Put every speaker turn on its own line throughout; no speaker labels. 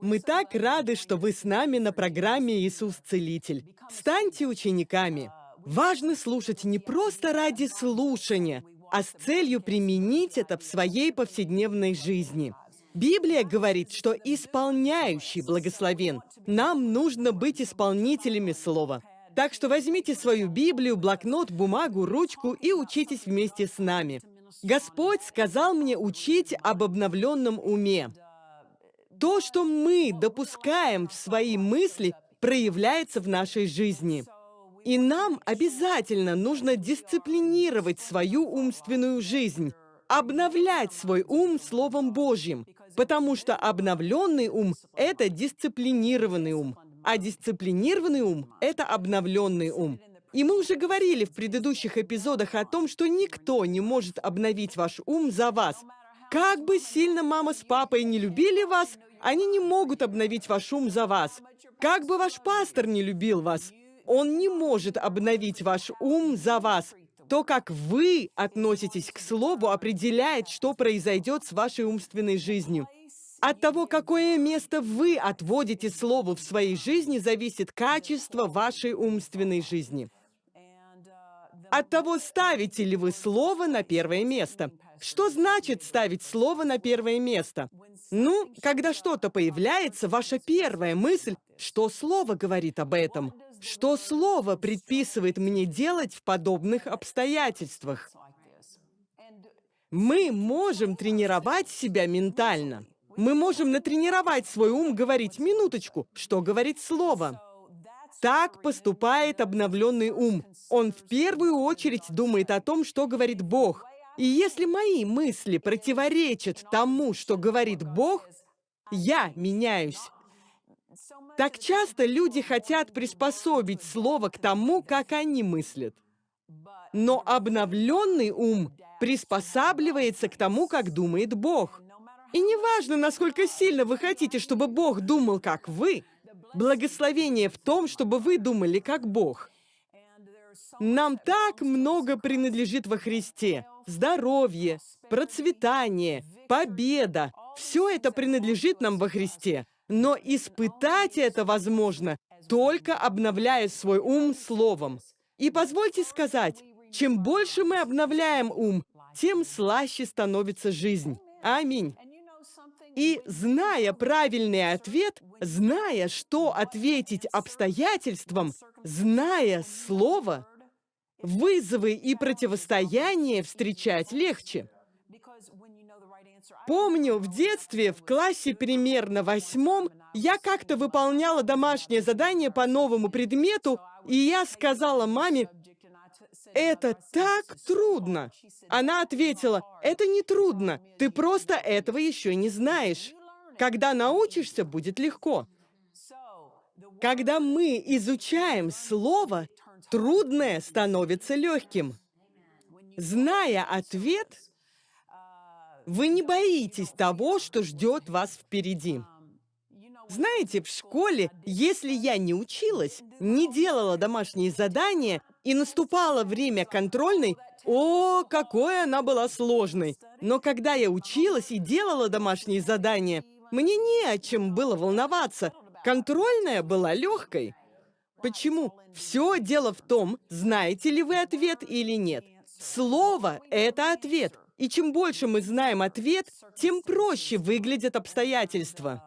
Мы так рады, что вы с нами на программе «Иисус Целитель». Станьте учениками. Важно слушать не просто ради слушания, а с целью применить это в своей повседневной жизни. Библия говорит, что исполняющий благословен. Нам нужно быть исполнителями слова. Так что возьмите свою Библию, блокнот, бумагу, ручку и учитесь вместе с нами. Господь сказал мне учить об обновленном уме. То, что мы допускаем в свои мысли, проявляется в нашей жизни. И нам обязательно нужно дисциплинировать свою умственную жизнь, обновлять свой ум Словом Божьим, потому что обновленный ум — это дисциплинированный ум, а дисциплинированный ум — это обновленный ум. И мы уже говорили в предыдущих эпизодах о том, что никто не может обновить ваш ум за вас. Как бы сильно мама с папой не любили вас, они не могут обновить ваш ум за вас. Как бы ваш пастор не любил вас, он не может обновить ваш ум за вас. То, как вы относитесь к слову, определяет, что произойдет с вашей умственной жизнью. От того, какое место вы отводите слову в своей жизни, зависит качество вашей умственной жизни. От того, ставите ли вы слово на первое место. Что значит ставить слово на первое место? Ну, когда что-то появляется, ваша первая мысль, что слово говорит об этом. Что слово предписывает мне делать в подобных обстоятельствах? Мы можем тренировать себя ментально. Мы можем натренировать свой ум говорить «минуточку», что говорит слово. Так поступает обновленный ум. Он в первую очередь думает о том, что говорит Бог. И если мои мысли противоречат тому, что говорит Бог, я меняюсь. Так часто люди хотят приспособить слово к тому, как они мыслят. Но обновленный ум приспосабливается к тому, как думает Бог. И неважно, насколько сильно вы хотите, чтобы Бог думал, как вы, благословение в том, чтобы вы думали, как Бог. Нам так много принадлежит во Христе. Здоровье, процветание, победа. Все это принадлежит нам во Христе. Но испытать это возможно, только обновляя свой ум словом. И позвольте сказать, чем больше мы обновляем ум, тем слаще становится жизнь. Аминь. И зная правильный ответ, зная, что ответить обстоятельствам, зная слово, вызовы и противостояние встречать легче. Помню, в детстве, в классе примерно восьмом, я как-то выполняла домашнее задание по новому предмету, и я сказала маме, «Это так трудно!» Она ответила, «Это не трудно, ты просто этого еще не знаешь. Когда научишься, будет легко». Когда мы изучаем слово, трудное становится легким. Зная ответ, вы не боитесь того, что ждет вас впереди. Знаете, в школе, если я не училась, не делала домашние задания и наступало время контрольной, о, какой она была сложной. Но когда я училась и делала домашние задания, мне не о чем было волноваться. Контрольная была легкой. Почему? Все дело в том, знаете ли вы ответ или нет. Слово — это ответ. И чем больше мы знаем ответ, тем проще выглядят обстоятельства.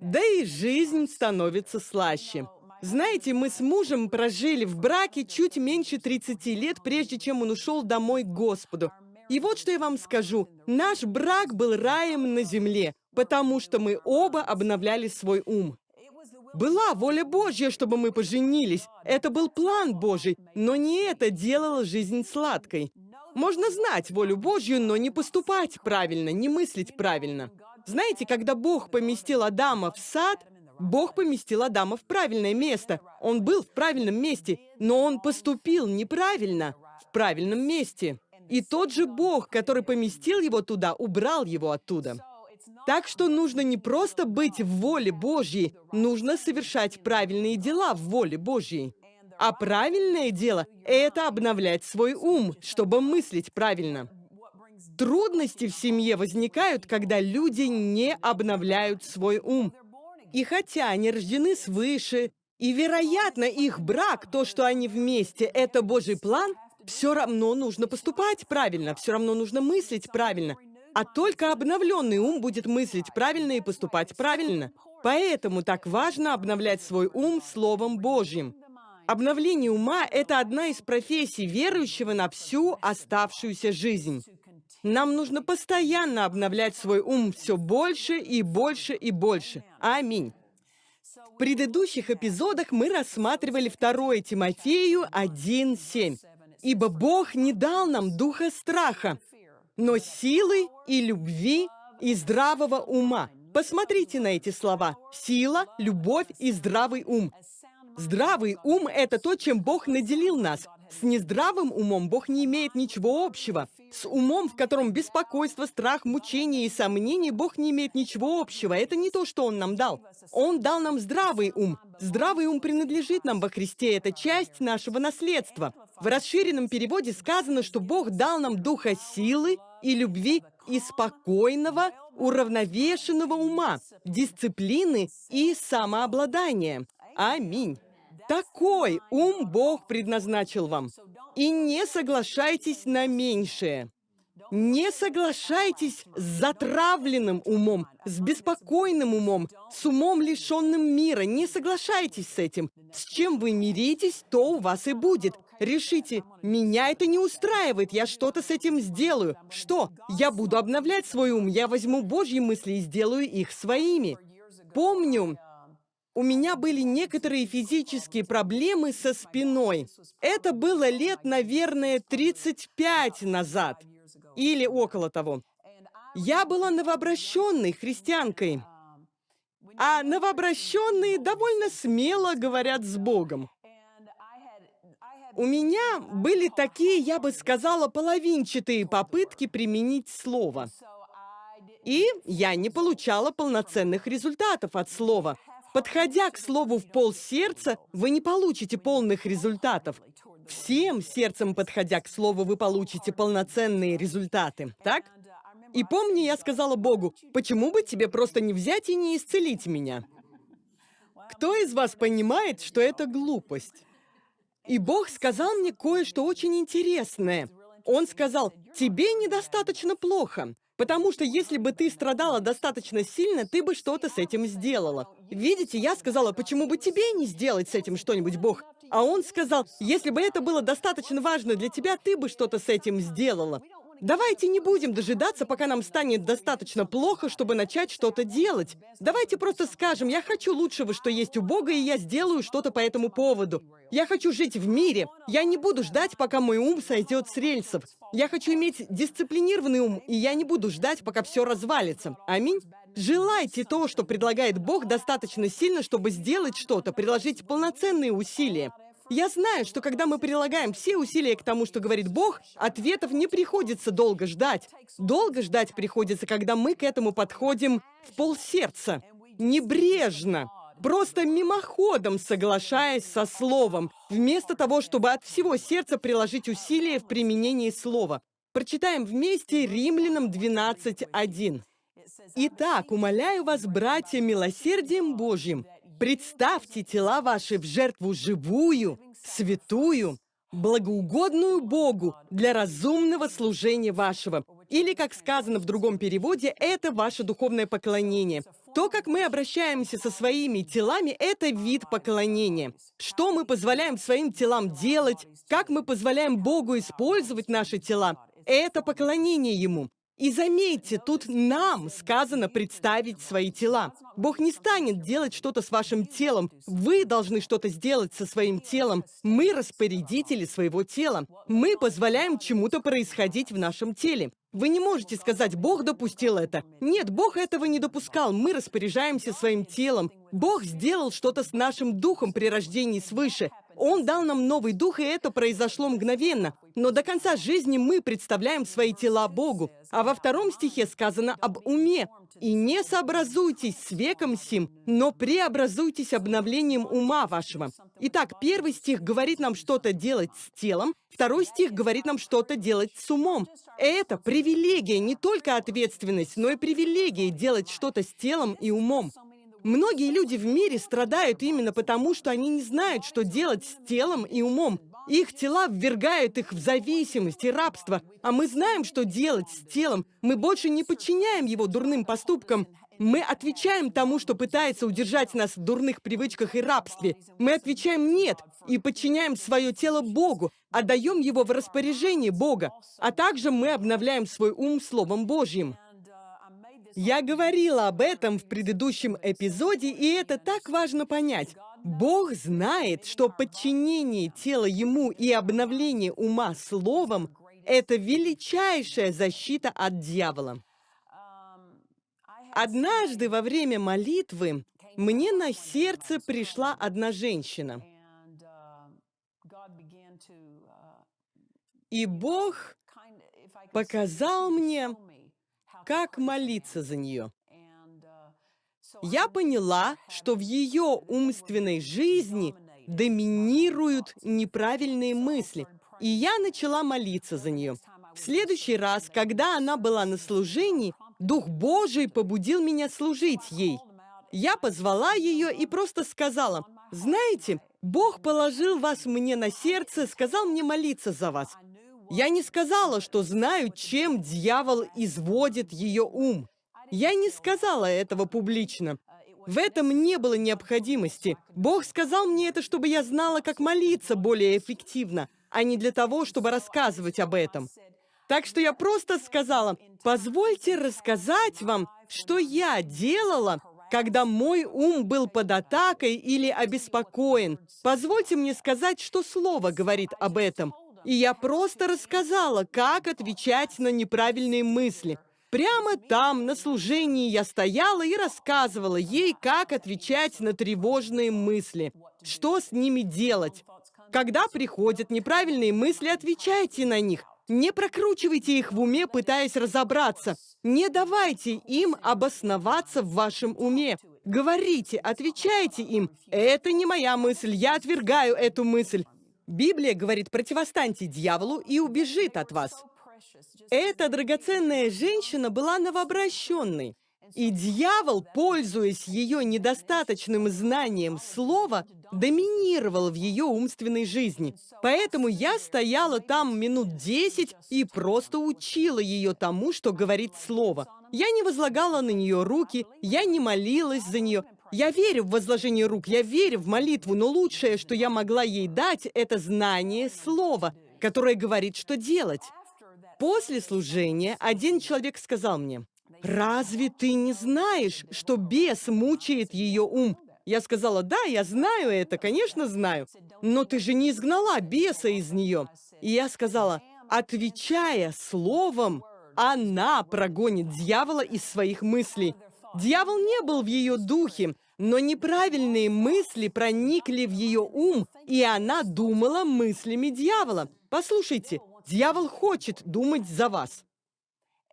Да и жизнь становится слаще. Знаете, мы с мужем прожили в браке чуть меньше 30 лет, прежде чем он ушел домой к Господу. И вот что я вам скажу. Наш брак был раем на земле, потому что мы оба обновляли свой ум. Была воля Божья, чтобы мы поженились. Это был план Божий, но не это делало жизнь сладкой. Можно знать волю Божью, но не поступать правильно, не мыслить правильно. Знаете, когда Бог поместил Адама в сад, Бог поместил Адама в правильное место. Он был в правильном месте, но он поступил неправильно в правильном месте. И тот же Бог, который поместил его туда, убрал его оттуда. Так что нужно не просто быть в воле Божьей, нужно совершать правильные дела в воле Божьей. А правильное дело — это обновлять свой ум, чтобы мыслить правильно. Трудности в семье возникают, когда люди не обновляют свой ум. И хотя они рождены свыше, и, вероятно, их брак, то, что они вместе, это Божий план, все равно нужно поступать правильно, все равно нужно мыслить правильно. А только обновленный ум будет мыслить правильно и поступать правильно. Поэтому так важно обновлять свой ум Словом Божьим. Обновление ума – это одна из профессий верующего на всю оставшуюся жизнь. Нам нужно постоянно обновлять свой ум все больше и больше и больше. Аминь. В предыдущих эпизодах мы рассматривали 2 Тимофею 1.7. «Ибо Бог не дал нам духа страха, но силы и любви и здравого ума». Посмотрите на эти слова. Сила, любовь и здравый ум. Здравый ум – это то, чем Бог наделил нас. С нездравым умом Бог не имеет ничего общего. С умом, в котором беспокойство, страх, мучение и сомнения, Бог не имеет ничего общего. Это не то, что Он нам дал. Он дал нам здравый ум. Здравый ум принадлежит нам во Христе. Это часть нашего наследства. В расширенном переводе сказано, что Бог дал нам духа силы и любви и спокойного, уравновешенного ума, дисциплины и самообладания. Аминь. Такой ум Бог предназначил вам. И не соглашайтесь на меньшее. Не соглашайтесь с затравленным умом, с беспокойным умом, с умом, лишенным мира. Не соглашайтесь с этим. С чем вы миритесь, то у вас и будет. Решите, меня это не устраивает, я что-то с этим сделаю. Что? Я буду обновлять свой ум, я возьму Божьи мысли и сделаю их своими. Помню, у меня были некоторые физические проблемы со спиной. Это было лет, наверное, 35 назад. Или около того. Я была новообращенной христианкой. А новообращенные довольно смело говорят с Богом. У меня были такие, я бы сказала, половинчатые попытки применить слово. И я не получала полноценных результатов от слова. Подходя к слову в пол сердца, вы не получите полных результатов. Всем сердцем подходя к слову, вы получите полноценные результаты, так? И помни, я сказала Богу, почему бы тебе просто не взять и не исцелить меня? Кто из вас понимает, что это глупость? И Бог сказал мне кое-что очень интересное. Он сказал, тебе недостаточно плохо. Потому что если бы ты страдала достаточно сильно, ты бы что-то с этим сделала. Видите, я сказала, почему бы тебе не сделать с этим что-нибудь, Бог? А он сказал, если бы это было достаточно важно для тебя, ты бы что-то с этим сделала. Давайте не будем дожидаться, пока нам станет достаточно плохо, чтобы начать что-то делать. Давайте просто скажем, я хочу лучшего, что есть у Бога, и я сделаю что-то по этому поводу. Я хочу жить в мире. Я не буду ждать, пока мой ум сойдет с рельсов. Я хочу иметь дисциплинированный ум, и я не буду ждать, пока все развалится. Аминь. Желайте то, что предлагает Бог, достаточно сильно, чтобы сделать что-то, приложить полноценные усилия. Я знаю, что когда мы прилагаем все усилия к тому, что говорит Бог, ответов не приходится долго ждать. Долго ждать приходится, когда мы к этому подходим в полсердца, небрежно, просто мимоходом соглашаясь со словом, вместо того, чтобы от всего сердца приложить усилия в применении слова. Прочитаем вместе Римлянам 12.1. «Итак, умоляю вас, братья, милосердием Божьим, Представьте тела ваши в жертву живую, святую, благоугодную Богу для разумного служения вашего. Или, как сказано в другом переводе, это ваше духовное поклонение. То, как мы обращаемся со своими телами, это вид поклонения. Что мы позволяем своим телам делать, как мы позволяем Богу использовать наши тела, это поклонение Ему. И заметьте, тут нам сказано представить свои тела. Бог не станет делать что-то с вашим телом. Вы должны что-то сделать со своим телом. Мы распорядители своего тела. Мы позволяем чему-то происходить в нашем теле. Вы не можете сказать, Бог допустил это. Нет, Бог этого не допускал. Мы распоряжаемся своим телом. Бог сделал что-то с нашим духом при рождении свыше. Он дал нам новый дух, и это произошло мгновенно. Но до конца жизни мы представляем свои тела Богу. А во втором стихе сказано об уме. «И не сообразуйтесь с веком сим, но преобразуйтесь обновлением ума вашего». Итак, первый стих говорит нам что-то делать с телом, второй стих говорит нам что-то делать с умом. Это привилегия, не только ответственность, но и привилегия делать что-то с телом и умом. Многие люди в мире страдают именно потому, что они не знают, что делать с телом и умом. Их тела ввергают их в зависимость и рабство. А мы знаем, что делать с телом. Мы больше не подчиняем его дурным поступкам. Мы отвечаем тому, что пытается удержать нас в дурных привычках и рабстве. Мы отвечаем «нет» и подчиняем свое тело Богу, отдаем его в распоряжение Бога. А также мы обновляем свой ум Словом Божьим. Я говорила об этом в предыдущем эпизоде, и это так важно понять. Бог знает, что подчинение тела Ему и обновление ума Словом – это величайшая защита от дьявола. Однажды во время молитвы мне на сердце пришла одна женщина. И Бог показал мне, как молиться за нее. Я поняла, что в ее умственной жизни доминируют неправильные мысли, и я начала молиться за нее. В следующий раз, когда она была на служении, Дух Божий побудил меня служить ей. Я позвала ее и просто сказала, «Знаете, Бог положил вас мне на сердце, сказал мне молиться за вас. Я не сказала, что знаю, чем дьявол изводит ее ум. Я не сказала этого публично. В этом не было необходимости. Бог сказал мне это, чтобы я знала, как молиться более эффективно, а не для того, чтобы рассказывать об этом. Так что я просто сказала, позвольте рассказать вам, что я делала, когда мой ум был под атакой или обеспокоен. Позвольте мне сказать, что слово говорит об этом. И я просто рассказала, как отвечать на неправильные мысли. Прямо там, на служении, я стояла и рассказывала ей, как отвечать на тревожные мысли, что с ними делать. Когда приходят неправильные мысли, отвечайте на них. Не прокручивайте их в уме, пытаясь разобраться. Не давайте им обосноваться в вашем уме. Говорите, отвечайте им. Это не моя мысль, я отвергаю эту мысль. Библия говорит, противостаньте дьяволу и убежит от вас. Эта драгоценная женщина была новообращенной. И дьявол, пользуясь ее недостаточным знанием слова, доминировал в ее умственной жизни. Поэтому я стояла там минут десять и просто учила ее тому, что говорит слово. Я не возлагала на нее руки, я не молилась за нее, я верю в возложение рук, я верю в молитву, но лучшее, что я могла ей дать, это знание слова, которое говорит, что делать. После служения один человек сказал мне, «Разве ты не знаешь, что бес мучает ее ум?» Я сказала, «Да, я знаю это, конечно, знаю. Но ты же не изгнала беса из нее». И я сказала, отвечая словом, она прогонит дьявола из своих мыслей. Дьявол не был в ее духе, но неправильные мысли проникли в ее ум, и она думала мыслями дьявола. Послушайте, дьявол хочет думать за вас.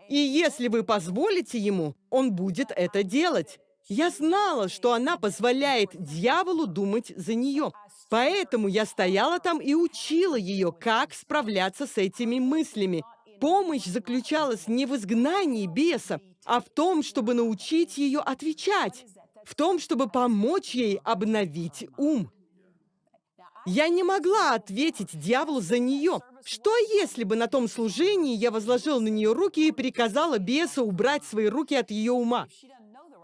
И если вы позволите ему, он будет это делать. Я знала, что она позволяет дьяволу думать за нее. Поэтому я стояла там и учила ее, как справляться с этими мыслями. Помощь заключалась не в изгнании беса, а в том, чтобы научить ее отвечать, в том, чтобы помочь ей обновить ум. Я не могла ответить дьяволу за нее. Что если бы на том служении я возложил на нее руки и приказала бесу убрать свои руки от ее ума?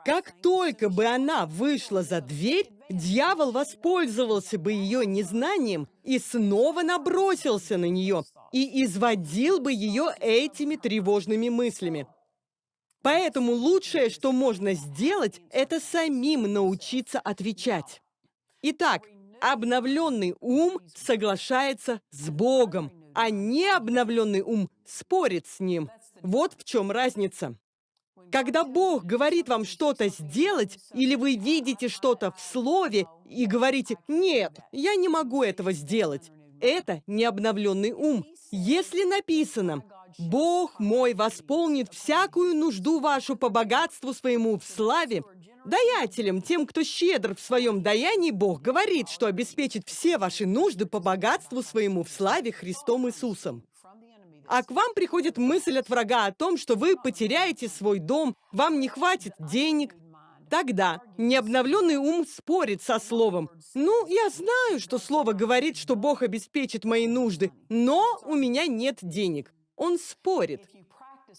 Как только бы она вышла за дверь, дьявол воспользовался бы ее незнанием и снова набросился на нее и изводил бы ее этими тревожными мыслями. Поэтому лучшее, что можно сделать, это самим научиться отвечать. Итак, обновленный ум соглашается с Богом, а необновленный ум спорит с Ним. Вот в чем разница. Когда Бог говорит вам что-то сделать, или вы видите что-то в Слове, и говорите, нет, я не могу этого сделать. Это не обновленный ум. Если написано, Бог мой восполнит всякую нужду вашу по богатству своему в славе, Даятелям, тем, кто щедр в своем даянии, Бог говорит, что обеспечит все ваши нужды по богатству своему в славе Христом Иисусом. А к вам приходит мысль от врага о том, что вы потеряете свой дом, вам не хватит денег. Тогда необновленный ум спорит со словом. Ну, я знаю, что слово говорит, что Бог обеспечит мои нужды, но у меня нет денег. Он спорит.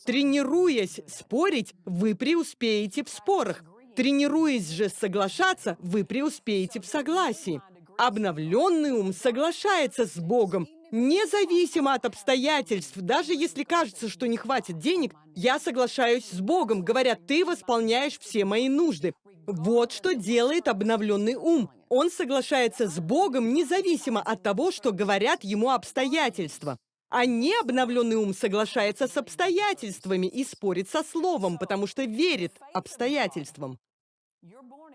Тренируясь спорить, вы преуспеете в спорах. Тренируясь же соглашаться, вы преуспеете в согласии. Обновленный ум соглашается с Богом, независимо от обстоятельств. Даже если кажется, что не хватит денег, я соглашаюсь с Богом, говоря, ты восполняешь все мои нужды. Вот что делает обновленный ум. Он соглашается с Богом независимо от того, что говорят ему обстоятельства. А необновленный ум соглашается с обстоятельствами и спорит со словом, потому что верит обстоятельствам.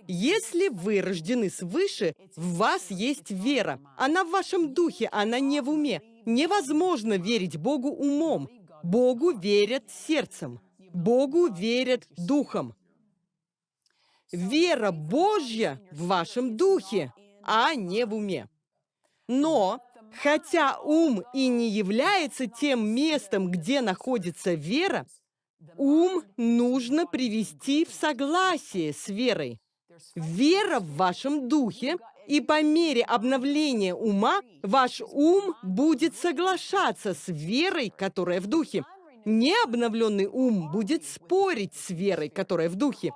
Если вы рождены свыше, в вас есть вера. Она в вашем духе, она не в уме. Невозможно верить Богу умом. Богу верят сердцем. Богу верят духом. Вера Божья в вашем духе, а не в уме. Но Хотя ум и не является тем местом, где находится вера, ум нужно привести в согласие с верой. Вера в вашем духе, и по мере обновления ума ваш ум будет соглашаться с верой, которая в духе. Необновленный ум будет спорить с верой, которая в духе.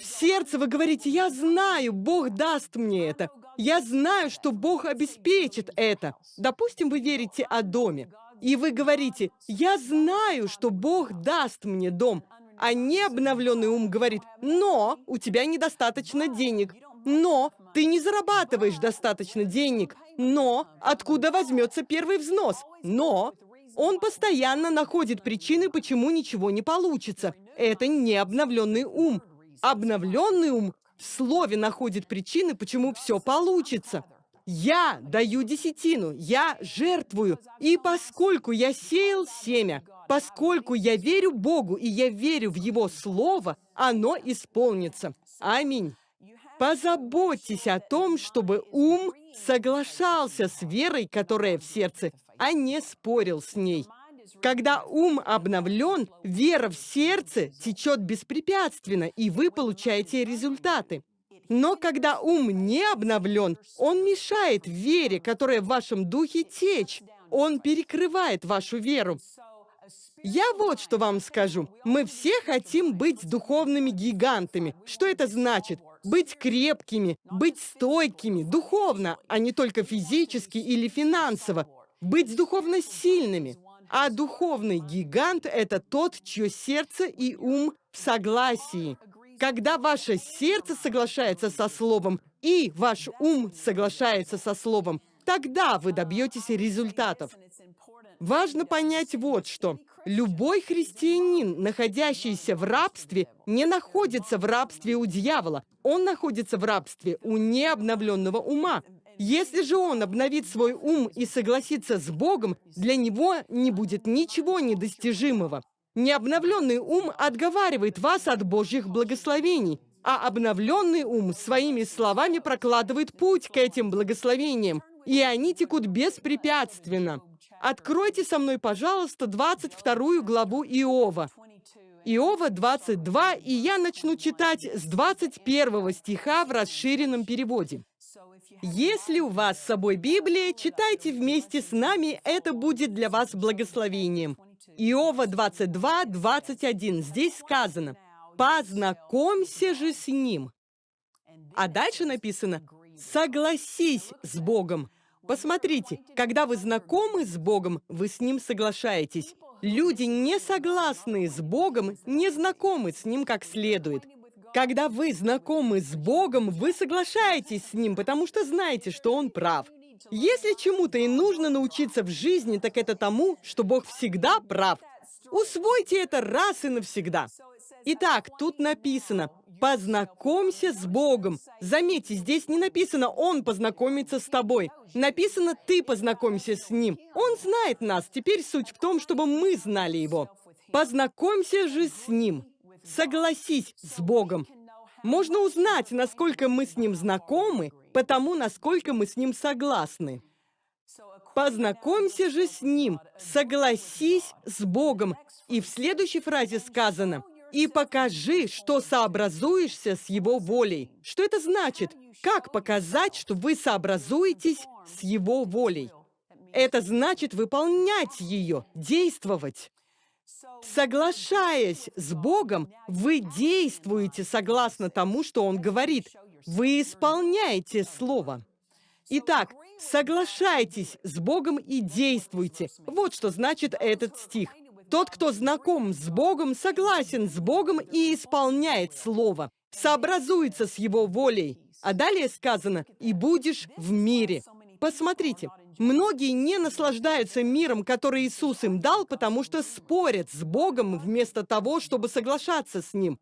В сердце вы говорите, я знаю, Бог даст мне это. Я знаю, что Бог обеспечит это. Допустим, вы верите о доме. И вы говорите, я знаю, что Бог даст мне дом. А необновленный ум говорит, но у тебя недостаточно денег. Но ты не зарабатываешь достаточно денег. Но откуда возьмется первый взнос? Но он постоянно находит причины, почему ничего не получится. Это не обновленный ум. Обновленный ум в слове находит причины, почему все получится. Я даю десятину, я жертвую. И поскольку я сеял семя, поскольку я верю Богу и я верю в Его Слово, оно исполнится. Аминь. Позаботьтесь о том, чтобы ум соглашался с верой, которая в сердце, а не спорил с ней. Когда ум обновлен, вера в сердце течет беспрепятственно, и вы получаете результаты. Но когда ум не обновлен, он мешает вере, которая в вашем духе течь. Он перекрывает вашу веру. Я вот что вам скажу. Мы все хотим быть духовными гигантами. Что это значит? Быть крепкими, быть стойкими, духовно, а не только физически или финансово. Быть духовно сильными. А духовный гигант – это тот, чье сердце и ум в согласии. Когда ваше сердце соглашается со словом и ваш ум соглашается со словом, тогда вы добьетесь результатов. Важно понять вот что. Любой христианин, находящийся в рабстве, не находится в рабстве у дьявола. Он находится в рабстве у необновленного ума. Если же он обновит свой ум и согласится с Богом, для него не будет ничего недостижимого. Необновленный ум отговаривает вас от Божьих благословений, а обновленный ум своими словами прокладывает путь к этим благословениям, и они текут беспрепятственно. Откройте со мной, пожалуйста, 22 главу Иова. Иова 22, и я начну читать с 21 стиха в расширенном переводе. Если у вас с собой Библия, читайте вместе с нами, это будет для вас благословением. Иова 22, 21. Здесь сказано, «Познакомься же с ним». А дальше написано, «Согласись с Богом». Посмотрите, когда вы знакомы с Богом, вы с Ним соглашаетесь. Люди, не согласные с Богом, не знакомы с Ним как следует. Когда вы знакомы с Богом, вы соглашаетесь с Ним, потому что знаете, что Он прав. Если чему-то и нужно научиться в жизни, так это тому, что Бог всегда прав. Усвойте это раз и навсегда. Итак, тут написано, Познакомься с Богом. Заметьте, здесь не написано «Он познакомится с тобой». Написано «Ты познакомься с Ним». Он знает нас. Теперь суть в том, чтобы мы знали Его. Познакомься же с Ним. Согласись с Богом. Можно узнать, насколько мы с Ним знакомы, потому насколько мы с Ним согласны. Познакомься же с Ним, согласись с Богом. И в следующей фразе сказано «И покажи, что сообразуешься с Его волей». Что это значит? Как показать, что вы сообразуетесь с Его волей? Это значит выполнять ее, действовать. Соглашаясь с Богом, вы действуете согласно тому, что Он говорит. Вы исполняете Слово. Итак, соглашайтесь с Богом и действуйте. Вот что значит этот стих. Тот, кто знаком с Богом, согласен с Богом и исполняет Слово, сообразуется с Его волей. А далее сказано «и будешь в мире». Посмотрите, многие не наслаждаются миром, который Иисус им дал, потому что спорят с Богом вместо того, чтобы соглашаться с Ним.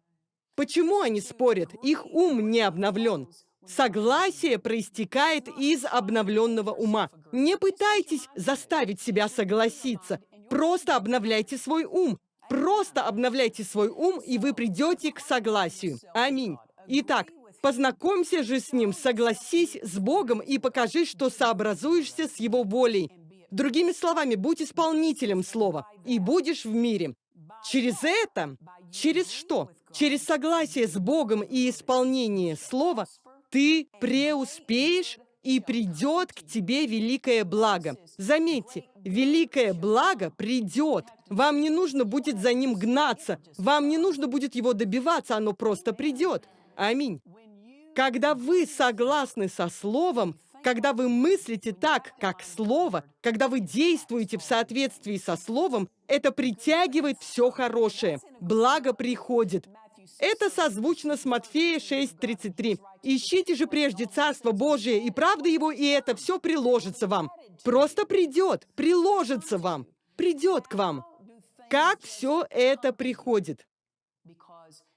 Почему они спорят? Их ум не обновлен. Согласие проистекает из обновленного ума. Не пытайтесь заставить себя согласиться. Просто обновляйте свой ум. Просто обновляйте свой ум, и вы придете к согласию. Аминь. Итак, познакомься же с Ним, согласись с Богом и покажи, что сообразуешься с Его волей. Другими словами, будь исполнителем Слова, и будешь в мире. Через это, через что? Через согласие с Богом и исполнение Слова ты преуспеешь, и придет к тебе великое благо. Заметьте, великое благо придет. Вам не нужно будет за ним гнаться, вам не нужно будет его добиваться, оно просто придет. Аминь. Когда вы согласны со Словом, когда вы мыслите так, как Слово, когда вы действуете в соответствии со Словом, это притягивает все хорошее. Благо приходит. Это созвучно с Матфея 6.33. «Ищите же прежде Царство Божие и правды Его, и это все приложится вам». Просто придет, приложится вам, придет к вам. Как все это приходит?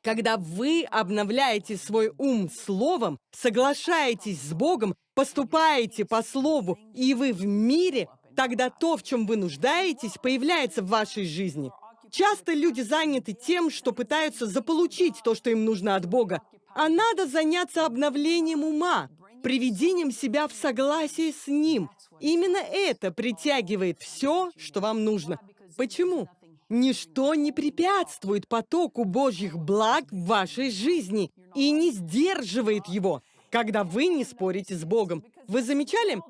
Когда вы обновляете свой ум словом, соглашаетесь с Богом, поступаете по слову, и вы в мире, тогда то, в чем вы нуждаетесь, появляется в вашей жизни. Часто люди заняты тем, что пытаются заполучить то, что им нужно от Бога. А надо заняться обновлением ума, приведением себя в согласие с Ним. Именно это притягивает все, что вам нужно. Почему? Ничто не препятствует потоку Божьих благ в вашей жизни и не сдерживает его, когда вы не спорите с Богом. Вы замечали?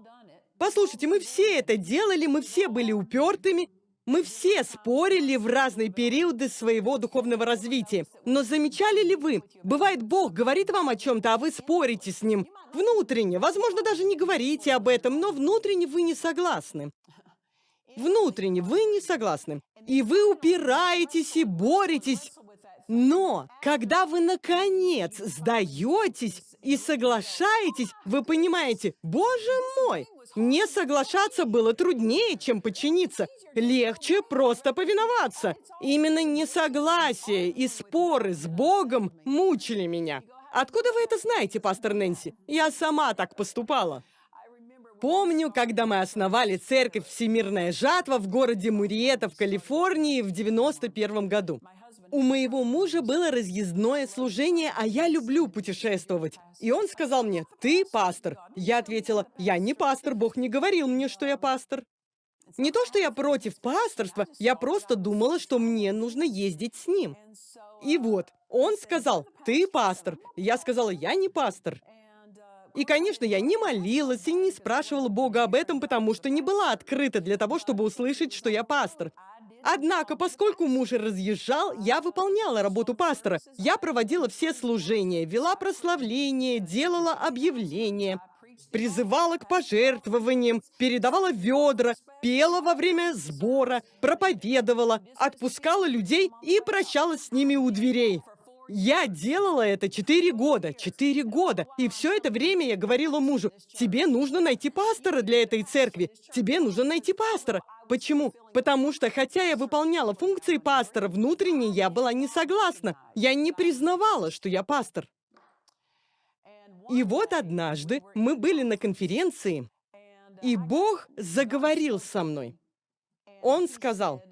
Послушайте, мы все это делали, мы все были упертыми, мы все спорили в разные периоды своего духовного развития. Но замечали ли вы, бывает, Бог говорит вам о чем-то, а вы спорите с Ним внутренне. Возможно, даже не говорите об этом, но внутренне вы не согласны. Внутренне вы не согласны. И вы упираетесь и боретесь. Но, когда вы, наконец, сдаетесь и соглашаетесь, вы понимаете, боже мой, не соглашаться было труднее, чем подчиниться. Легче просто повиноваться. Именно несогласие и споры с Богом мучили меня. Откуда вы это знаете, пастор Нэнси? Я сама так поступала. Помню, когда мы основали церковь «Всемирная жатва» в городе Муриета в Калифорнии в 91 году. У моего мужа было разъездное служение, а я люблю путешествовать. И он сказал мне, ты пастор. Я ответила, я не пастор, Бог не говорил мне, что я пастор. Не то, что я против пасторства, я просто думала, что мне нужно ездить с ним. И вот, он сказал, ты пастор. Я сказала, я не пастор. И, конечно, я не молилась и не спрашивала Бога об этом, потому что не была открыта для того, чтобы услышать, что я пастор. Однако, поскольку муж разъезжал, я выполняла работу пастора. Я проводила все служения, вела прославление, делала объявления, призывала к пожертвованиям, передавала ведра, пела во время сбора, проповедовала, отпускала людей и прощалась с ними у дверей. Я делала это четыре года, четыре года. И все это время я говорила мужу, тебе нужно найти пастора для этой церкви, тебе нужно найти пастора. Почему? Потому что, хотя я выполняла функции пастора, внутренне я была не согласна. Я не признавала, что я пастор. И вот однажды мы были на конференции, и Бог заговорил со мной. Он сказал,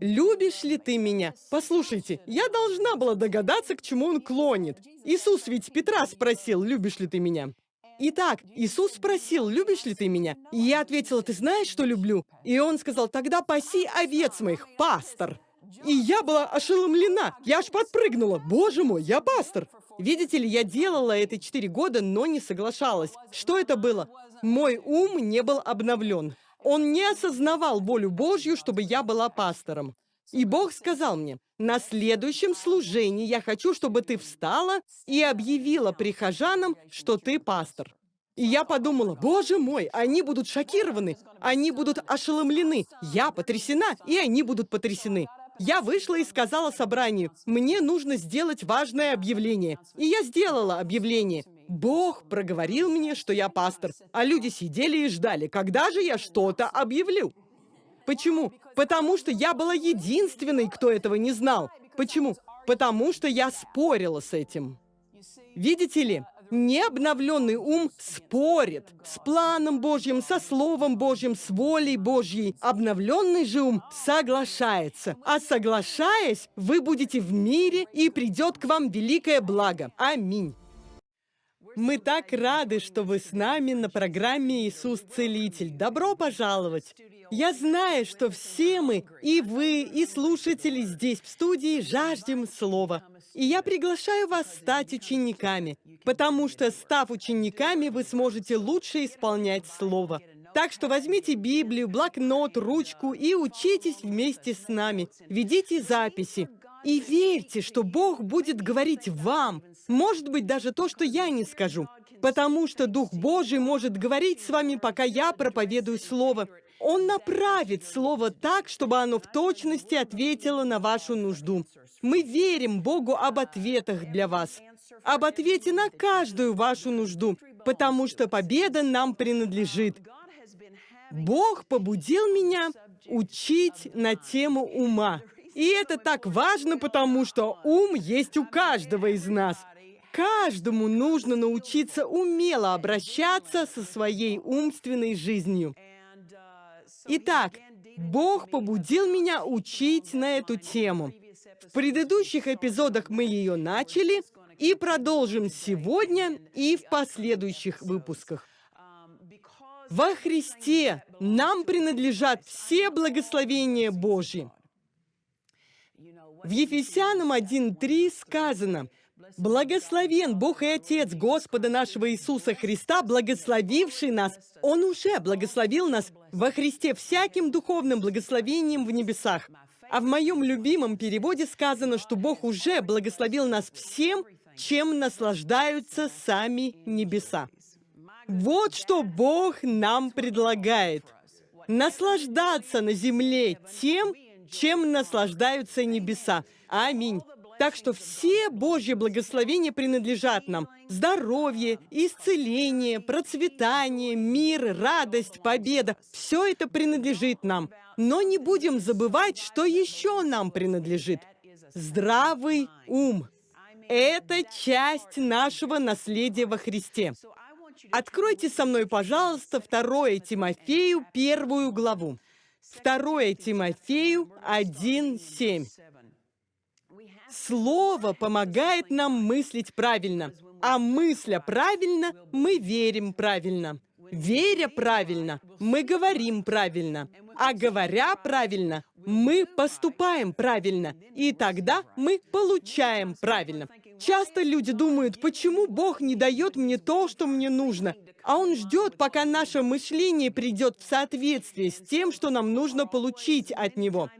«Любишь ли ты меня?» Послушайте, я должна была догадаться, к чему он клонит. Иисус ведь Петра спросил, «Любишь ли ты меня?» Итак, Иисус спросил, «Любишь ли ты меня?» И я ответила, «Ты знаешь, что люблю?» И он сказал, «Тогда паси овец моих, пастор». И я была ошеломлена. Я аж подпрыгнула. Боже мой, я пастор. Видите ли, я делала это четыре года, но не соглашалась. Что это было? Мой ум не был обновлен. Он не осознавал волю Божью, чтобы я была пастором. И Бог сказал мне, на следующем служении я хочу, чтобы ты встала и объявила прихожанам, что ты пастор. И я подумала, боже мой, они будут шокированы, они будут ошеломлены. Я потрясена, и они будут потрясены. Я вышла и сказала собранию, мне нужно сделать важное объявление. И я сделала объявление. Бог проговорил мне, что я пастор, а люди сидели и ждали, когда же я что-то объявлю. Почему? Потому что я была единственной, кто этого не знал. Почему? Потому что я спорила с этим. Видите ли, необновленный ум спорит с планом Божьим, со Словом Божьим, с волей Божьей. Обновленный же ум соглашается. А соглашаясь, вы будете в мире, и придет к вам великое благо. Аминь. Мы так рады, что вы с нами на программе «Иисус Целитель». Добро пожаловать! Я знаю, что все мы, и вы, и слушатели здесь, в студии, жаждем Слова. И я приглашаю вас стать учениками, потому что, став учениками, вы сможете лучше исполнять Слово. Так что возьмите Библию, блокнот, ручку и учитесь вместе с нами. Ведите записи. И верьте, что Бог будет говорить вам, может быть, даже то, что я не скажу. Потому что Дух Божий может говорить с вами, пока я проповедую Слово. Он направит Слово так, чтобы оно в точности ответило на вашу нужду. Мы верим Богу об ответах для вас, об ответе на каждую вашу нужду, потому что победа нам принадлежит. Бог побудил меня учить на тему ума. И это так важно, потому что ум есть у каждого из нас. Каждому нужно научиться умело обращаться со своей умственной жизнью. Итак, Бог побудил меня учить на эту тему. В предыдущих эпизодах мы ее начали и продолжим сегодня и в последующих выпусках. Во Христе нам принадлежат все благословения Божьи. В Ефесянам 1.3 сказано – Благословен Бог и Отец Господа нашего Иисуса Христа, благословивший нас. Он уже благословил нас во Христе всяким духовным благословением в небесах. А в моем любимом переводе сказано, что Бог уже благословил нас всем, чем наслаждаются сами небеса. Вот что Бог нам предлагает. Наслаждаться на земле тем, чем наслаждаются небеса. Аминь. Так что все Божьи благословения принадлежат нам. Здоровье, исцеление, процветание, мир, радость, победа – все это принадлежит нам. Но не будем забывать, что еще нам принадлежит. Здравый ум. Это часть нашего наследия во Христе. Откройте со мной, пожалуйста, 2 Тимофею, первую главу. 2 Тимофею 1.7. Слово помогает нам мыслить правильно, а мысля правильно, мы верим правильно. Веря правильно, мы говорим правильно, а говоря правильно, мы поступаем правильно, и тогда мы получаем правильно. Часто люди думают, почему Бог не дает мне то, что мне нужно, а Он ждет, пока наше мышление придет в соответствие с тем, что нам нужно получить от Него.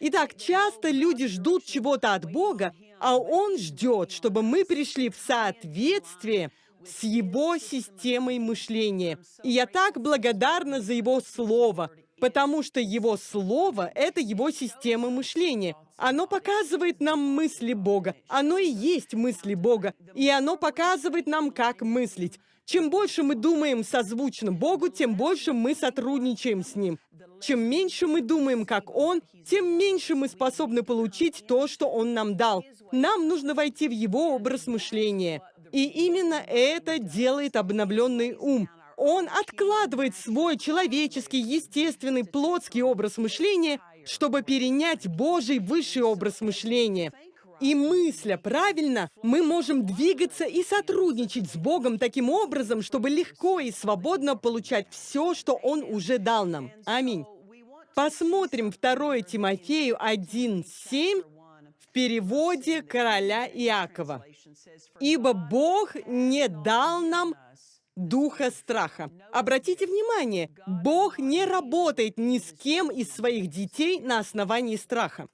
Итак, часто люди ждут чего-то от Бога, а Он ждет, чтобы мы пришли в соответствие с Его системой мышления. И я так благодарна за Его Слово. потому что Его Слово — это Его система мышления. Оно показывает нам мысли Бога. Оно и есть мысли Бога. И оно показывает нам, как мыслить. Чем больше мы думаем созвучно Богу, тем больше мы сотрудничаем с Ним. Чем меньше мы думаем, как Он, тем меньше мы способны получить то, что Он нам дал. Нам нужно войти в Его образ мышления. И именно это делает обновленный ум. Он откладывает свой человеческий, естественный, плотский образ мышления, чтобы перенять Божий высший образ мышления. И мысля правильно, мы можем двигаться и сотрудничать с Богом таким образом, чтобы легко и свободно получать все, что Он уже дал нам. Аминь. Посмотрим 2 Тимофею 1.7 в переводе короля Иакова. «Ибо Бог не дал нам духа страха». Обратите внимание, Бог не работает ни с кем из своих детей на основании страха.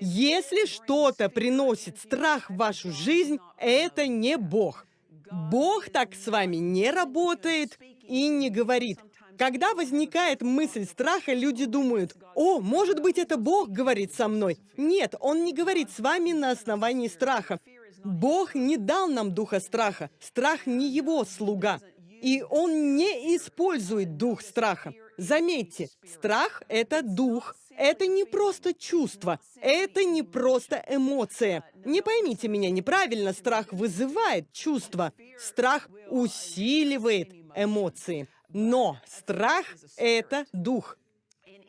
Если что-то приносит страх в вашу жизнь, это не Бог. Бог так с вами не работает и не говорит. Когда возникает мысль страха, люди думают, «О, может быть, это Бог говорит со мной». Нет, Он не говорит с вами на основании страха. Бог не дал нам духа страха. Страх не Его слуга. И Он не использует дух страха. Заметьте, страх — это дух, это не просто чувство, это не просто эмоция. Не поймите меня неправильно, страх вызывает чувство, страх усиливает эмоции. Но страх — это дух.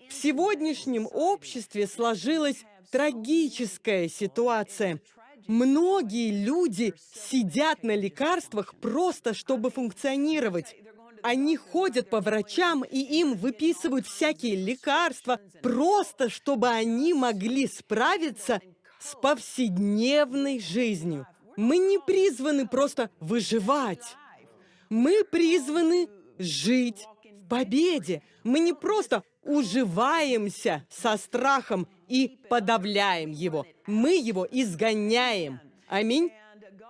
В сегодняшнем обществе сложилась трагическая ситуация. Многие люди сидят на лекарствах просто, чтобы функционировать. Они ходят по врачам, и им выписывают всякие лекарства, просто чтобы они могли справиться с повседневной жизнью. Мы не призваны просто выживать. Мы призваны жить в победе. Мы не просто уживаемся со страхом и подавляем его. Мы его изгоняем. Аминь.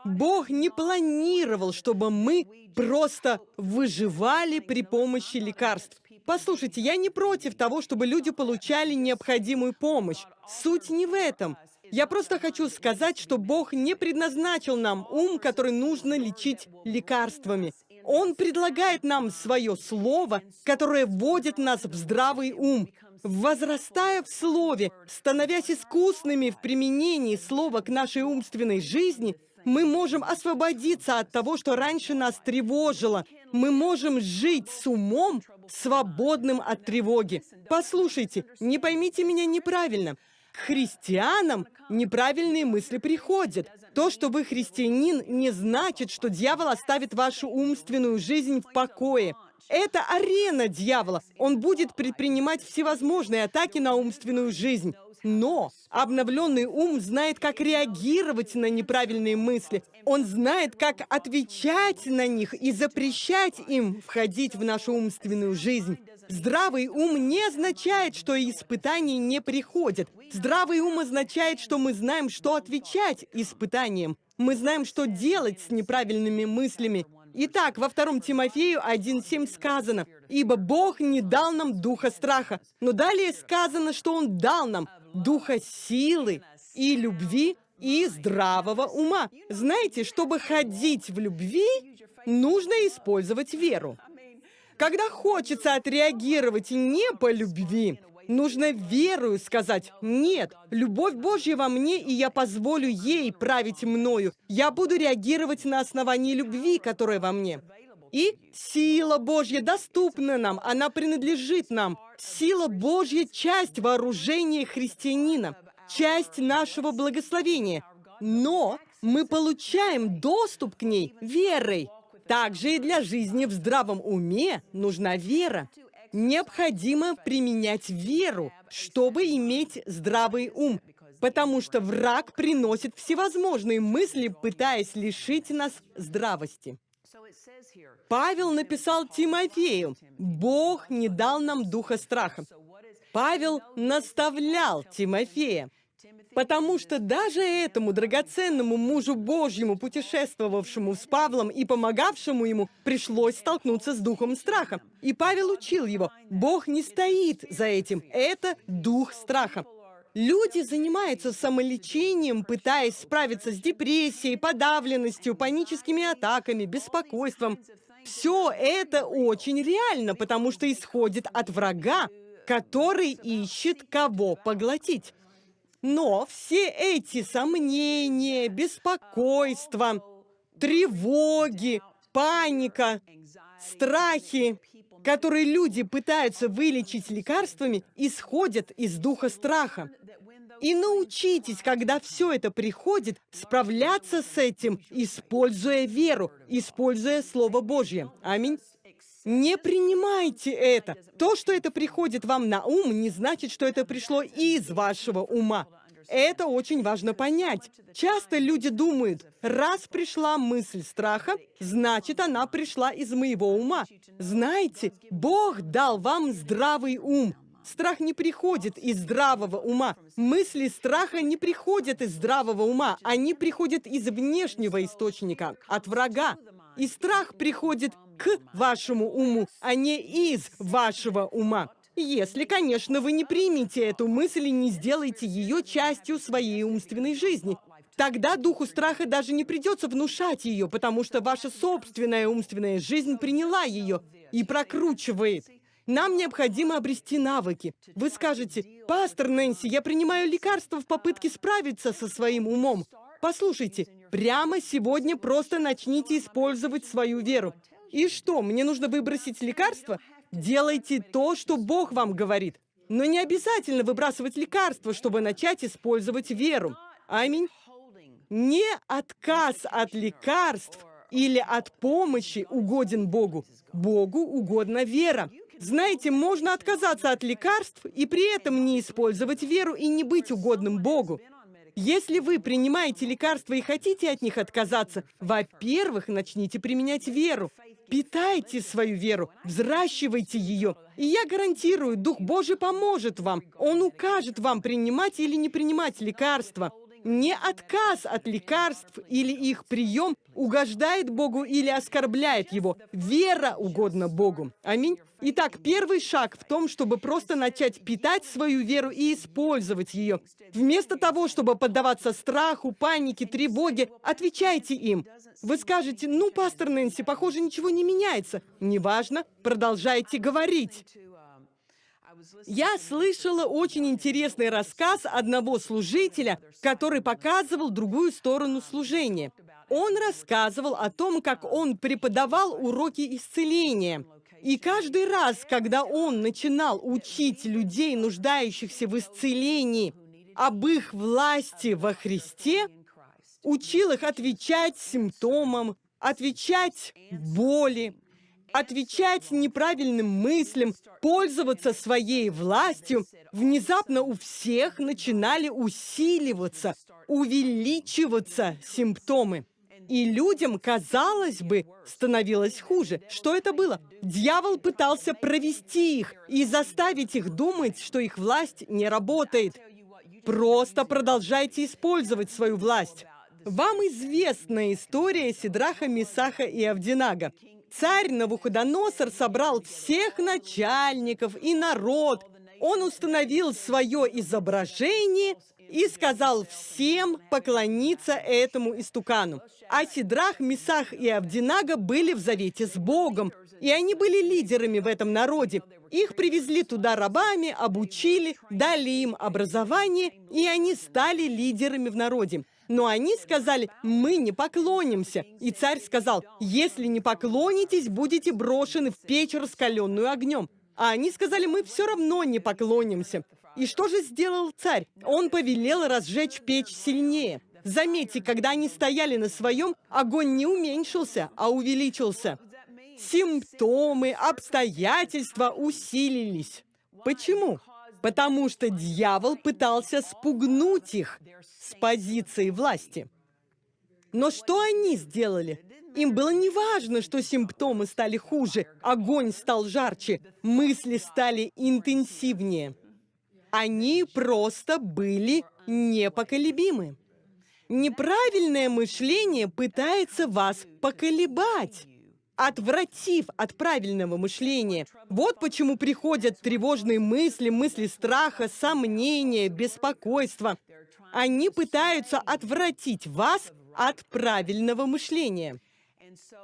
Бог не планировал, чтобы мы просто выживали при помощи лекарств. Послушайте, я не против того, чтобы люди получали необходимую помощь. Суть не в этом. Я просто хочу сказать, что Бог не предназначил нам ум, который нужно лечить лекарствами. Он предлагает нам свое слово, которое вводит нас в здравый ум. Возрастая в слове, становясь искусными в применении слова к нашей умственной жизни, мы можем освободиться от того, что раньше нас тревожило. Мы можем жить с умом, свободным от тревоги. Послушайте, не поймите меня неправильно. К христианам неправильные мысли приходят. То, что вы христианин, не значит, что дьявол оставит вашу умственную жизнь в покое. Это арена дьявола. Он будет предпринимать всевозможные атаки на умственную жизнь. Но обновленный ум знает, как реагировать на неправильные мысли. Он знает, как отвечать на них и запрещать им входить в нашу умственную жизнь. Здравый ум не означает, что испытания не приходят. Здравый ум означает, что мы знаем, что отвечать испытаниям. Мы знаем, что делать с неправильными мыслями. Итак, во втором Тимофею 1.7 сказано, «Ибо Бог не дал нам духа страха». Но далее сказано, что Он дал нам духа силы и любви и здравого ума. Знаете, чтобы ходить в любви, нужно использовать веру. Когда хочется отреагировать не по любви, нужно верою сказать «Нет, любовь Божья во мне, и я позволю ей править мною. Я буду реагировать на основании любви, которая во мне». И сила Божья доступна нам, она принадлежит нам. Сила Божья — часть вооружения христианина, часть нашего благословения. Но мы получаем доступ к ней верой. Также и для жизни в здравом уме нужна вера. Необходимо применять веру, чтобы иметь здравый ум, потому что враг приносит всевозможные мысли, пытаясь лишить нас здравости. Павел написал Тимофею, «Бог не дал нам духа страха». Павел наставлял Тимофея. Потому что даже этому драгоценному мужу Божьему, путешествовавшему с Павлом и помогавшему ему, пришлось столкнуться с духом страха. И Павел учил его, Бог не стоит за этим, это дух страха. Люди занимаются самолечением, пытаясь справиться с депрессией, подавленностью, паническими атаками, беспокойством. Все это очень реально, потому что исходит от врага, который ищет кого поглотить. Но все эти сомнения, беспокойства, тревоги, паника, страхи, которые люди пытаются вылечить лекарствами, исходят из духа страха. И научитесь, когда все это приходит, справляться с этим, используя веру, используя Слово Божье. Аминь. Не принимайте это. То, что это приходит вам на ум, не значит, что это пришло из вашего ума. Это очень важно понять. Часто люди думают, раз пришла мысль страха, значит, она пришла из моего ума. Знаете, Бог дал вам здравый ум. Страх не приходит из здравого ума. Мысли страха не приходят из здравого ума. Они приходят из внешнего источника, от врага. И страх приходит к вашему уму, а не из вашего ума. Если, конечно, вы не примете эту мысль и не сделаете ее частью своей умственной жизни. Тогда духу страха даже не придется внушать ее, потому что ваша собственная умственная жизнь приняла ее и прокручивает. Нам необходимо обрести навыки. Вы скажете, «Пастор Нэнси, я принимаю лекарства в попытке справиться со своим умом». Послушайте, прямо сегодня просто начните использовать свою веру. И что, мне нужно выбросить лекарство? Делайте то, что Бог вам говорит. Но не обязательно выбрасывать лекарства, чтобы начать использовать веру. Аминь. Не отказ от лекарств или от помощи угоден Богу. Богу угодна вера. Знаете, можно отказаться от лекарств и при этом не использовать веру и не быть угодным Богу. Если вы принимаете лекарства и хотите от них отказаться, во-первых, начните применять веру. Питайте свою веру, взращивайте ее. И я гарантирую, Дух Божий поможет вам. Он укажет вам, принимать или не принимать лекарства. Не отказ от лекарств или их прием угождает Богу или оскорбляет Его. Вера угодна Богу. Аминь. Итак, первый шаг в том, чтобы просто начать питать свою веру и использовать ее. Вместо того, чтобы поддаваться страху, панике, тревоге, отвечайте им. Вы скажете, ну, пастор Нэнси, похоже, ничего не меняется. Неважно, продолжайте говорить. Я слышала очень интересный рассказ одного служителя, который показывал другую сторону служения. Он рассказывал о том, как он преподавал уроки исцеления. И каждый раз, когда он начинал учить людей, нуждающихся в исцелении, об их власти во Христе, учил их отвечать симптомам, отвечать боли, отвечать неправильным мыслям, пользоваться своей властью, внезапно у всех начинали усиливаться, увеличиваться симптомы. И людям, казалось бы, становилось хуже. Что это было? Дьявол пытался провести их и заставить их думать, что их власть не работает. Просто продолжайте использовать свою власть. Вам известна история Сидраха, Мисаха и Авдинага. Царь Навуходоносор собрал всех начальников и народ. Он установил свое изображение и сказал всем поклониться этому истукану. А Сидрах, Месах и Авдинага были в завете с Богом, и они были лидерами в этом народе. Их привезли туда рабами, обучили, дали им образование, и они стали лидерами в народе. Но они сказали, мы не поклонимся. И царь сказал, если не поклонитесь, будете брошены в печь, раскаленную огнем. А они сказали, мы все равно не поклонимся. И что же сделал царь? Он повелел разжечь печь сильнее. Заметьте, когда они стояли на своем, огонь не уменьшился, а увеличился. Симптомы, обстоятельства усилились. Почему? Потому что дьявол пытался спугнуть их с позиции власти. Но что они сделали? Им было не важно, что симптомы стали хуже, огонь стал жарче, мысли стали интенсивнее. Они просто были непоколебимы. Неправильное мышление пытается вас поколебать, отвратив от правильного мышления. Вот почему приходят тревожные мысли, мысли страха, сомнения, беспокойства. Они пытаются отвратить вас от правильного мышления.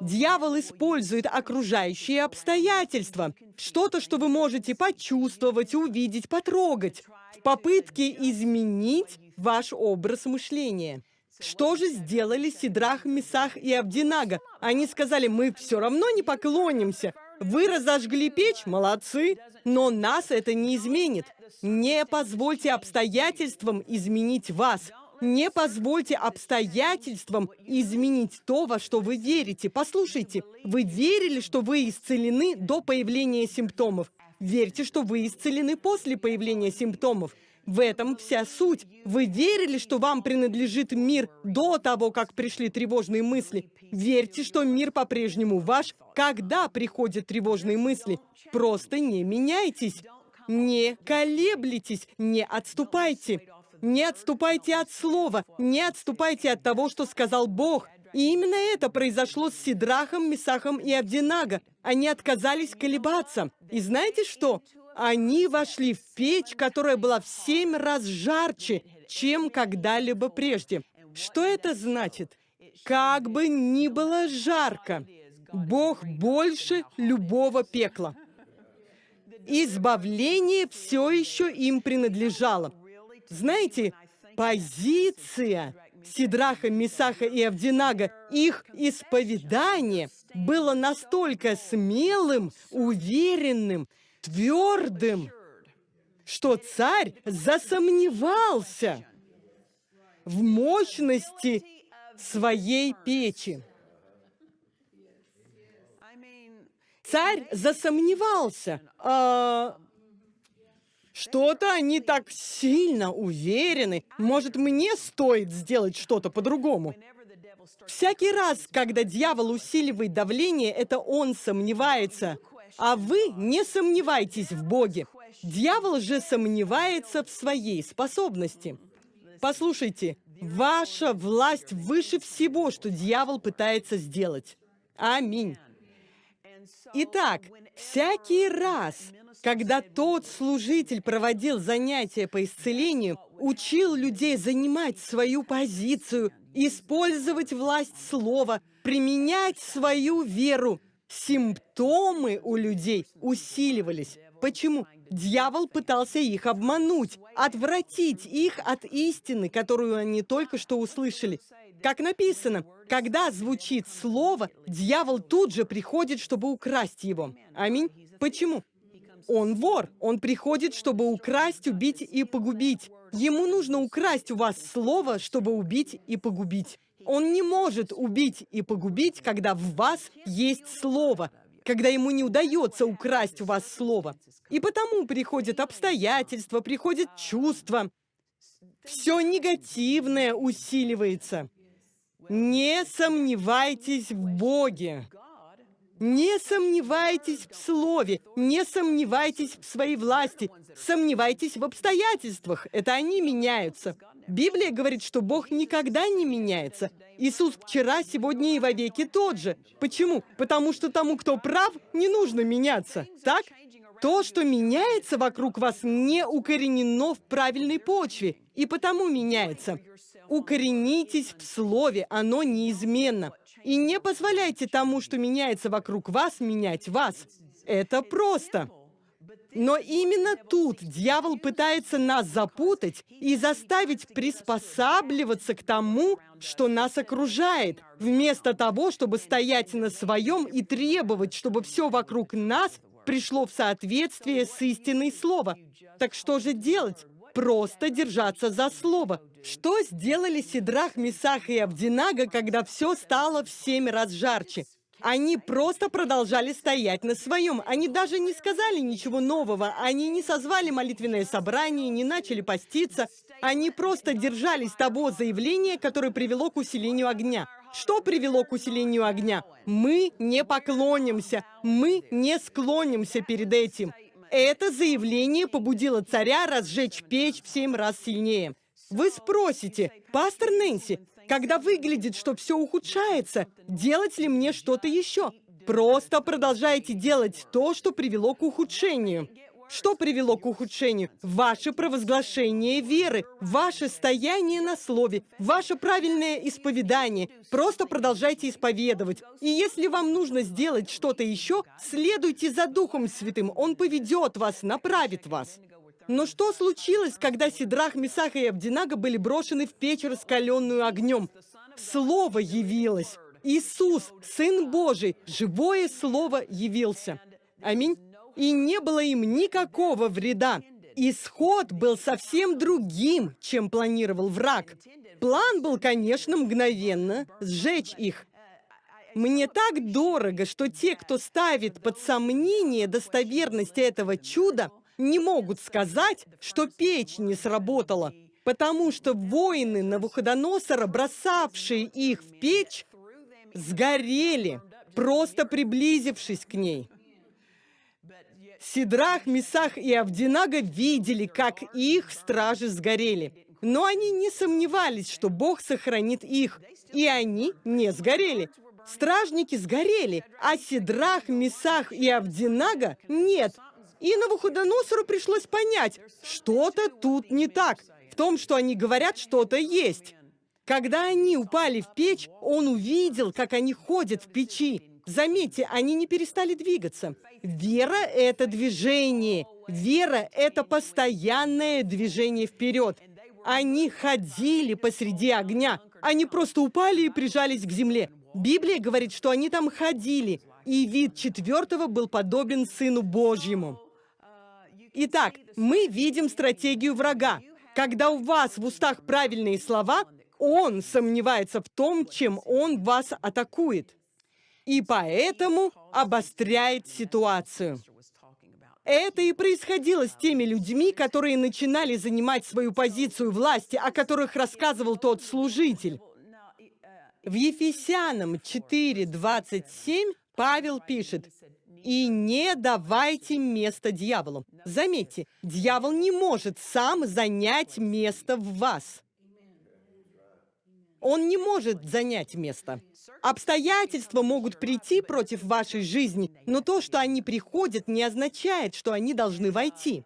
Дьявол использует окружающие обстоятельства, что-то, что вы можете почувствовать, увидеть, потрогать, в попытке изменить ваш образ мышления. Что же сделали Сидрах, Месах и Абдинага? Они сказали, мы все равно не поклонимся. Вы разожгли печь? Молодцы. Но нас это не изменит. Не позвольте обстоятельствам изменить вас. Не позвольте обстоятельствам изменить то, во что вы верите. Послушайте, вы верили, что вы исцелены до появления симптомов. Верьте, что вы исцелены после появления симптомов. В этом вся суть. Вы верили, что вам принадлежит мир до того, как пришли тревожные мысли. Верьте, что мир по-прежнему ваш, когда приходят тревожные мысли. Просто не меняйтесь. Не колеблитесь, не отступайте. Не отступайте от слова, не отступайте от того, что сказал Бог. И именно это произошло с Сидрахом, Месахом и Абдинага. Они отказались колебаться. И знаете что? Они вошли в печь, которая была в семь раз жарче, чем когда-либо прежде. Что это значит? Как бы ни было жарко, Бог больше любого пекла. Избавление все еще им принадлежало. Знаете, позиция Сидраха, Мисаха и Авдинага, их исповедание было настолько смелым, уверенным, твердым, что царь засомневался в мощности своей печи. Царь засомневался. А, что-то они так сильно уверены. Может, мне стоит сделать что-то по-другому? Всякий раз, когда дьявол усиливает давление, это он сомневается. А вы не сомневайтесь в Боге. Дьявол же сомневается в своей способности. Послушайте, ваша власть выше всего, что дьявол пытается сделать. Аминь. Итак, всякий раз, когда тот служитель проводил занятия по исцелению, учил людей занимать свою позицию, использовать власть слова, применять свою веру, симптомы у людей усиливались. Почему? Дьявол пытался их обмануть, отвратить их от истины, которую они только что услышали. Как написано, когда звучит слово, дьявол тут же приходит, чтобы украсть его. Аминь. Почему? Он вор. Он приходит, чтобы украсть, убить и погубить. Ему нужно украсть у вас слово, чтобы убить и погубить. Он не может убить и погубить, когда в вас есть слово, когда ему не удается украсть у вас слово. И потому приходят обстоятельства, приходят чувства. Все негативное усиливается. Не сомневайтесь в Боге. Не сомневайтесь в слове, не сомневайтесь в своей власти, сомневайтесь в обстоятельствах. Это они меняются. Библия говорит, что Бог никогда не меняется. Иисус вчера, сегодня и вовеки тот же. Почему? Потому что тому, кто прав, не нужно меняться. Так? То, что меняется вокруг вас, не укоренено в правильной почве, и потому меняется. Укоренитесь в слове, оно неизменно. И не позволяйте тому, что меняется вокруг вас, менять вас. Это просто. Но именно тут дьявол пытается нас запутать и заставить приспосабливаться к тому, что нас окружает, вместо того, чтобы стоять на своем и требовать, чтобы все вокруг нас пришло в соответствие с истиной слова. Так что же делать? Просто держаться за слово. Что сделали Сидрах, Месах и Абдинага, когда все стало в семь раз жарче? Они просто продолжали стоять на своем. Они даже не сказали ничего нового. Они не созвали молитвенное собрание, не начали поститься. Они просто держались того заявления, которое привело к усилению огня. Что привело к усилению огня? Мы не поклонимся, мы не склонимся перед этим. Это заявление побудило царя разжечь печь в семь раз сильнее. Вы спросите, пастор Нэнси, когда выглядит, что все ухудшается, делать ли мне что-то еще? Просто продолжайте делать то, что привело к ухудшению. Что привело к ухудшению? Ваше провозглашение веры, ваше стояние на слове, ваше правильное исповедание. Просто продолжайте исповедовать. И если вам нужно сделать что-то еще, следуйте за Духом Святым. Он поведет вас, направит вас. Но что случилось, когда Сидрах, Месах и Абдинага были брошены в печь, раскаленную огнем? Слово явилось. Иисус, Сын Божий, живое Слово явился. Аминь и не было им никакого вреда. Исход был совсем другим, чем планировал враг. План был, конечно, мгновенно сжечь их. Мне так дорого, что те, кто ставит под сомнение достоверность этого чуда, не могут сказать, что печь не сработала, потому что воины Навуходоносора, бросавшие их в печь, сгорели, просто приблизившись к ней. Сидрах, Месах и Авдинага видели, как их стражи сгорели. Но они не сомневались, что Бог сохранит их, и они не сгорели. Стражники сгорели, а Сидрах, Месах и Авдинага нет. И Навуходоносору пришлось понять, что-то тут не так. В том, что они говорят, что-то есть. Когда они упали в печь, он увидел, как они ходят в печи. Заметьте, они не перестали двигаться. Вера – это движение. Вера – это постоянное движение вперед. Они ходили посреди огня. Они просто упали и прижались к земле. Библия говорит, что они там ходили, и вид четвертого был подобен Сыну Божьему. Итак, мы видим стратегию врага. Когда у вас в устах правильные слова, он сомневается в том, чем он вас атакует и поэтому обостряет ситуацию. Это и происходило с теми людьми, которые начинали занимать свою позицию власти, о которых рассказывал тот служитель. В Ефесянам 4.27 Павел пишет, «И не давайте место дьяволу». Заметьте, дьявол не может сам занять место в вас. Он не может занять место. Обстоятельства могут прийти против вашей жизни, но то, что они приходят, не означает, что они должны войти.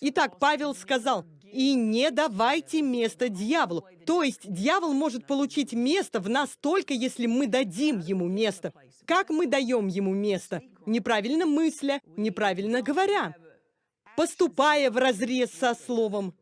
Итак, Павел сказал, «И не давайте место дьяволу». То есть дьявол может получить место в нас только, если мы дадим ему место. Как мы даем ему место? Неправильно мысля, неправильно говоря, поступая в разрез со словом,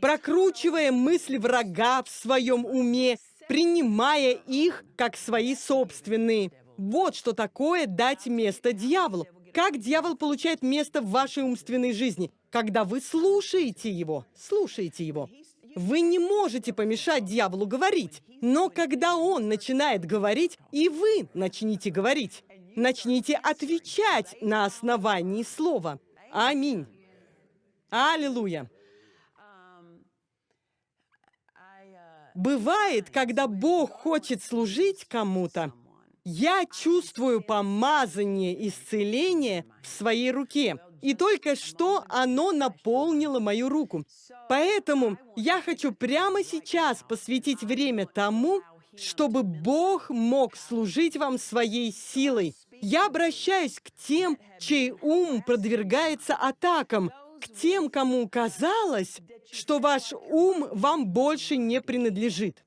прокручивая мысли врага в своем уме, принимая их как свои собственные. Вот что такое дать место дьяволу. Как дьявол получает место в вашей умственной жизни? Когда вы слушаете его, слушаете его. Вы не можете помешать дьяволу говорить, но когда он начинает говорить, и вы начните говорить, начните отвечать на основании слова. Аминь. Аллилуйя. Бывает, когда Бог хочет служить кому-то, я чувствую помазание исцеления в своей руке. И только что оно наполнило мою руку. Поэтому я хочу прямо сейчас посвятить время тому, чтобы Бог мог служить вам своей силой. Я обращаюсь к тем, чей ум продвигается атакам, к тем, кому казалось, что ваш ум вам больше не принадлежит.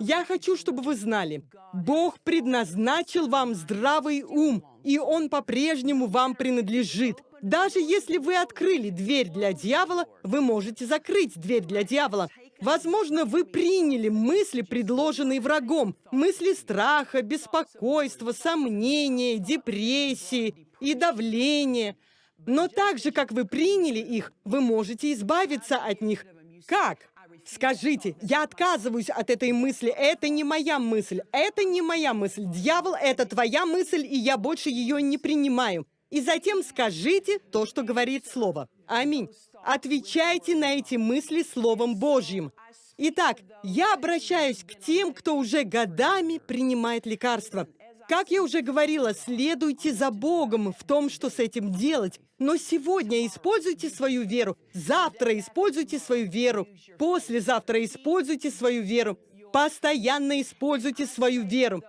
Я хочу, чтобы вы знали, Бог предназначил вам здравый ум, и он по-прежнему вам принадлежит. Даже если вы открыли дверь для дьявола, вы можете закрыть дверь для дьявола. Возможно, вы приняли мысли, предложенные врагом, мысли страха, беспокойства, сомнения, депрессии и давления. Но так же, как вы приняли их, вы можете избавиться от них. Как? Скажите, я отказываюсь от этой мысли, это не моя мысль, это не моя мысль. Дьявол, это твоя мысль, и я больше ее не принимаю. И затем скажите то, что говорит Слово. Аминь. Отвечайте на эти мысли Словом Божьим. Итак, я обращаюсь к тем, кто уже годами принимает лекарства. Как я уже говорила, следуйте за Богом в том, что с этим делать. Но сегодня используйте свою веру, завтра используйте свою веру, послезавтра используйте свою веру, постоянно используйте свою веру.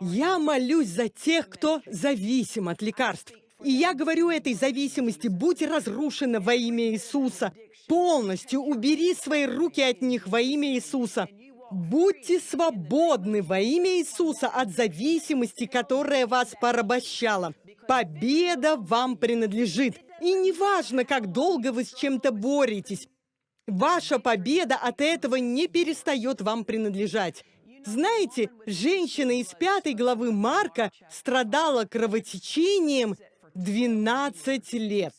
Я молюсь за тех, кто зависим от лекарств. И я говорю этой зависимости, будь разрушена во имя Иисуса. Полностью убери свои руки от них во имя Иисуса. Будьте свободны во имя Иисуса от зависимости, которая вас порабощала. Победа вам принадлежит. И неважно, как долго вы с чем-то боретесь, ваша победа от этого не перестает вам принадлежать. Знаете, женщина из пятой главы Марка страдала кровотечением 12 лет.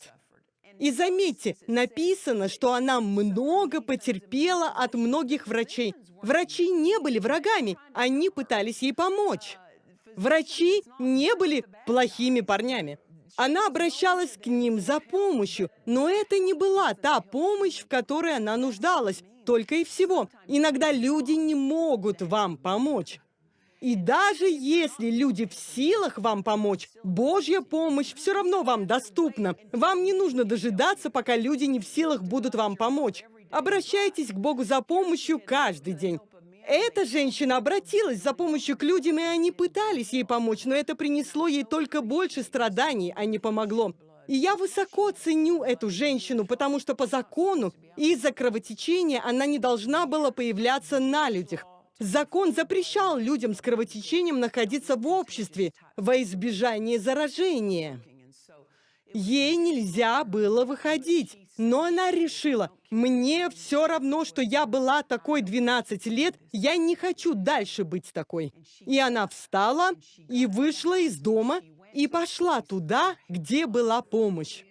И заметьте, написано, что она много потерпела от многих врачей. Врачи не были врагами, они пытались ей помочь. Врачи не были плохими парнями. Она обращалась к ним за помощью, но это не была та помощь, в которой она нуждалась, только и всего. Иногда люди не могут вам помочь. И даже если люди в силах вам помочь, Божья помощь все равно вам доступна. Вам не нужно дожидаться, пока люди не в силах будут вам помочь. Обращайтесь к Богу за помощью каждый день. Эта женщина обратилась за помощью к людям, и они пытались ей помочь, но это принесло ей только больше страданий, а не помогло. И я высоко ценю эту женщину, потому что по закону из-за кровотечения она не должна была появляться на людях. Закон запрещал людям с кровотечением находиться в обществе во избежание заражения. Ей нельзя было выходить, но она решила, мне все равно, что я была такой 12 лет, я не хочу дальше быть такой. И она встала и вышла из дома и пошла туда, где была помощь.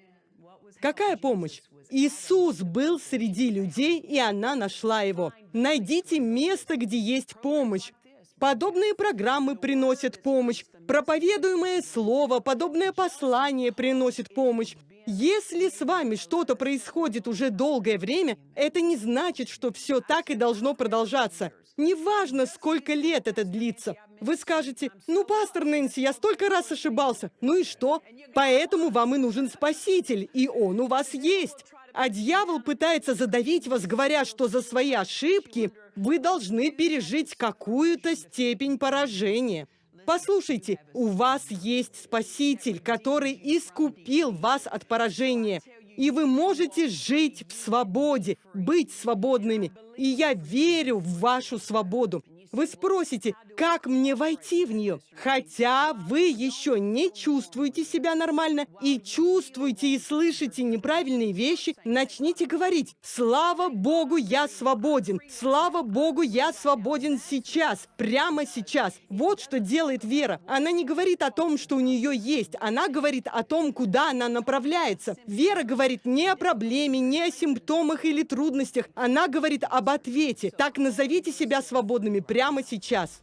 Какая помощь? Иисус был среди людей, и она нашла его. Найдите место, где есть помощь. Подобные программы приносят помощь. Проповедуемое слово, подобное послание приносит помощь. Если с вами что-то происходит уже долгое время, это не значит, что все так и должно продолжаться. Неважно, сколько лет это длится. Вы скажете, ну, пастор Нэнси, я столько раз ошибался. Ну и что? Поэтому вам и нужен Спаситель, и Он у вас есть. А дьявол пытается задавить вас, говоря, что за свои ошибки вы должны пережить какую-то степень поражения. Послушайте, у вас есть Спаситель, который искупил вас от поражения. И вы можете жить в свободе, быть свободными. И я верю в вашу свободу. Вы спросите, как мне войти в нее? Хотя вы еще не чувствуете себя нормально и чувствуете и слышите неправильные вещи, начните говорить «Слава Богу, я свободен! Слава Богу, я свободен сейчас! Прямо сейчас!» Вот что делает вера. Она не говорит о том, что у нее есть, она говорит о том, куда она направляется. Вера говорит не о проблеме, не о симптомах или трудностях, она говорит об ответе. Так назовите себя свободными прямо сейчас.